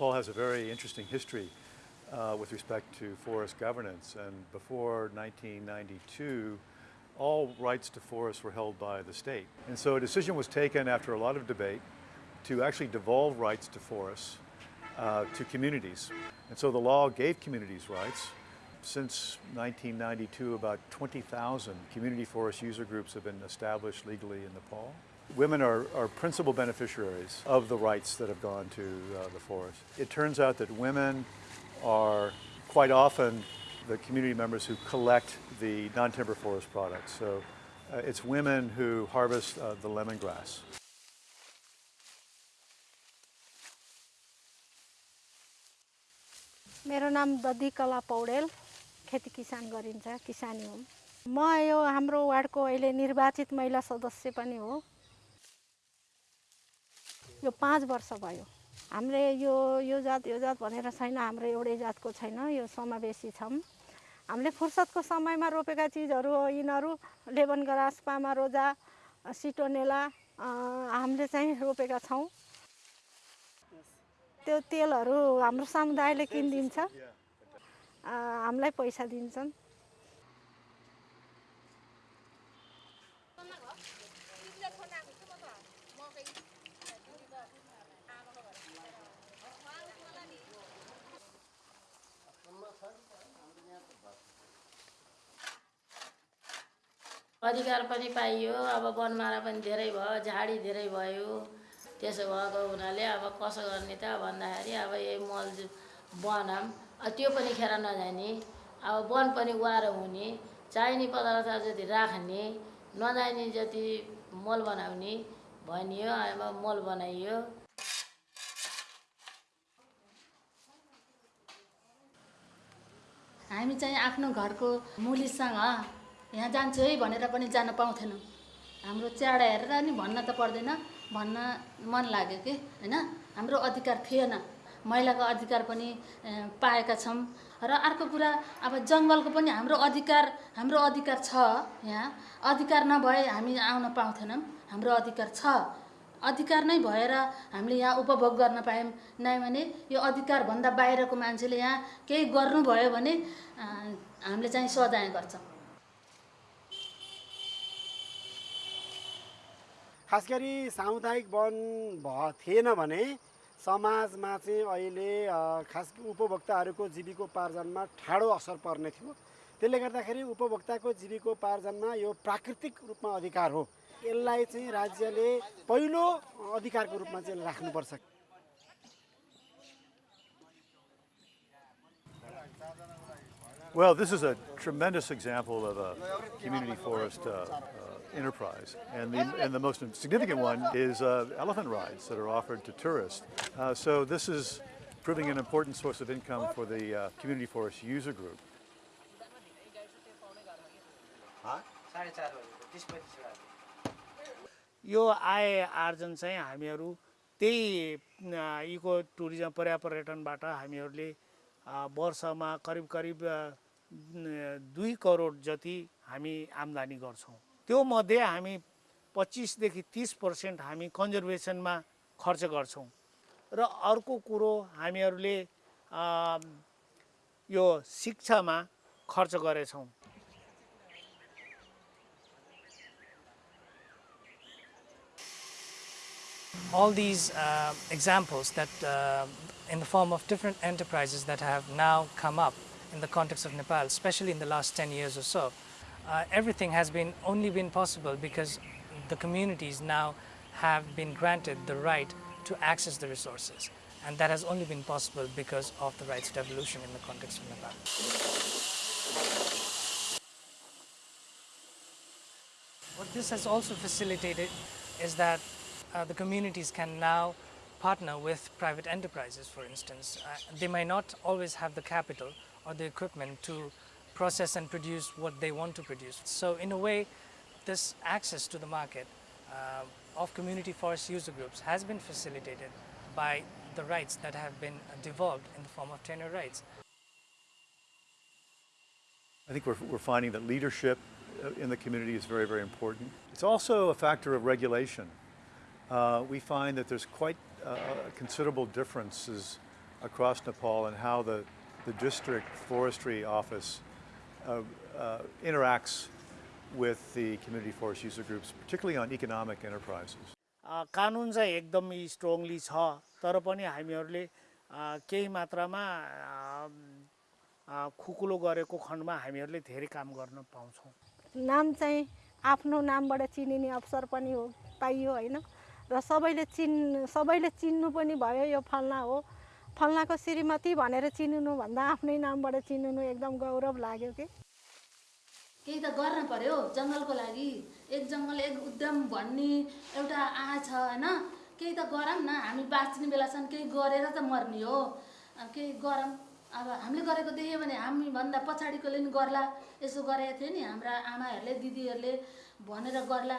Nepal has a very interesting history uh, with respect to forest governance and before 1992 all rights to forests were held by the state. And so a decision was taken after a lot of debate to actually devolve rights to forests uh, to communities. And so the law gave communities rights. Since 1992, about 20,000 community forest user groups have been established legally in Nepal. Women are, are principal beneficiaries of the rights that have gone to uh, the forest. It turns out that women are quite often the community members who collect the non-timber forest products. So uh, it's women who harvest uh, the lemongrass. मेरो नाम ददी कला पौडेल खेती किसान गरिन्छ किसानी हुँ म यो हाम्रो वार्डको अहिले निर्वाचित महिला सदस्य पनि हो यो पाँच वर्ष भयो। हामीले यो यो जात यो जात भनेर छैन हाम्रो एउटै जातको छैन यो समावेशी छौँ। हामीले फुर्सदको समयमा रोपेका चिजहरू यिनीहरू लेबन ग्रास पामा रोजा सिटोनेला हामीले चाहिँ रोपेका छौँ। त्यो तेलहरू हाम्रो समुदायले किनिदिन्छ। हामीलाई पैसा दिन्छन्। अधिकार पनि पाइयो। अब वनमारा पनि धेरै भयो झाडी धेरै भयो। त्यसो भएको हुनाले अब कसो गर्ने त भन्दाखेरि अब यही मल बनाऊँ त्यो पनि खेर नजाने। अब वन पनि वारो हुने। चाहिने पदार्थ जति राख्ने नजाने जति मल बनाउने भनियो अब मल बनाइयो। हामी चाहिँ आफ्नो घरको मुलीसँग यहाँ जान्छु है भनेर पनि जान पाउँथेनौँ। हाम्रो च्याडा हेरेर नि भन्न त पर्दैन भन्न मन लाग्यो कि? होइन? हाम्रो अधिकार थिएन। महिलाको अधिकार पनि पाएका छौँ। र अर्को कुरा अब जङ्गलको पनि हाम्रो अधिकार हाम्रो अधिकार छ यहाँ। अधिकार नभए हामी आउन पाउँथेनौँ। हाम्रो अधिकार छ। अधिकार नै भएर हामीले यहाँ उपभोग गर्न पायौँ। नै भने यो अधिकारभन्दा बाहिरको मान्छेले यहाँ केही गर्नुभयो भने हामीले चाहिँ सजाय गर्छौँ। खास गरी सामुदायिक वन भ थिएन भने समाजमा चाहिँ अहिले खास उपभोक्ताहरूको जीविकोपार्जनमा ठाडो असर पर्ने थियो। त्यसले गर्दाखेरि उपभोक्ताको जीविकोपार्जनमा यो प्राकृतिक रूपमा अधिकार हो। यसलाई चाहिँ राज्यले पहिलो अधिकारको रूपमा चाहिँ राख्नुपर्छ। Well, this is a tremendous example of a community forest uh, uh, enterprise. And the, and the most significant one is uh, elephant rides that are offered to tourists. Uh, so this is proving an important source of income for the uh, community forest user group. यो आय आर्जन चाहिँ हामीहरू त्यही eco tourism पर्या पर्यटनबाट हामीहरूले वर्षमा करिब करिब दुई करोड जति हामी आम्दानी गर्छौँ त्यो मध्ये हामी पच्चिसदेखि तिस पर्सेन्ट हामी कन्जर्भेसनमा खर्च गर्छौँ र अर्को कुरो हामीहरूले यो शिक्षामा खर्च गरेछौँ all these uh, examples that uh, in the form of different enterprises that have now come up in the context of Nepal, especially in the last 10 years or so, uh, everything has been only been possible because the communities now have been granted the right to access the resources. And that has only been possible because of the rights devolution in the context of Nepal. What this has also facilitated is that uh, the communities can now partner with private enterprises, for instance. Uh, they might not always have the capital or the equipment to process and produce what they want to produce. So in a way, this access to the market uh, of community forest user groups has been facilitated by the rights that have been devolved in the form of tenure rights. I think we're, we're finding that leadership uh, in the community is very, very important. It's also a factor of regulation. Uh, we find that there's quite uh, considerable differences across Nepal in how the, the district forestry office interacts with the community forest user groups, particularly on economic enterprises. अ, कानुन चाहिँ एकदम strongly छ तर पनि हामीहरूले केही मात्रामा खुकुलो गरेको खण्डमा हामीहरूले धेरै काम गर्न पाउँछौँ। नाम चाहिँ आफ्नो नामबाट चिनिने अवसर पनि हो पाइयो होइन? र सबैले चिन् सबैले चिन्नु पनि भयो यो फल्ना हो। फल्नाको श्रीमती भनेर चिनिनुभन्दा आफ्नै नामबाट चिनिनु एकदम गौरव लाग्यो कि। केही त गर्न पर्यो जङ्गलको लागि। एक जङ्गल एक उद्यम भन्ने एउटा आश छ होइन? केही त गरौँ न हामी बाँच्ने बेलासम्म केही गरेर त मर्ने हो। केही गरौँ। अब हामीले गरेको देख्यो भने हामीभन्दा पछाडिकोले नि गर्ला। यसो गरेको थियो नि हाम्रा आमाहरूले दिदीहरूले भनेर गर्ला।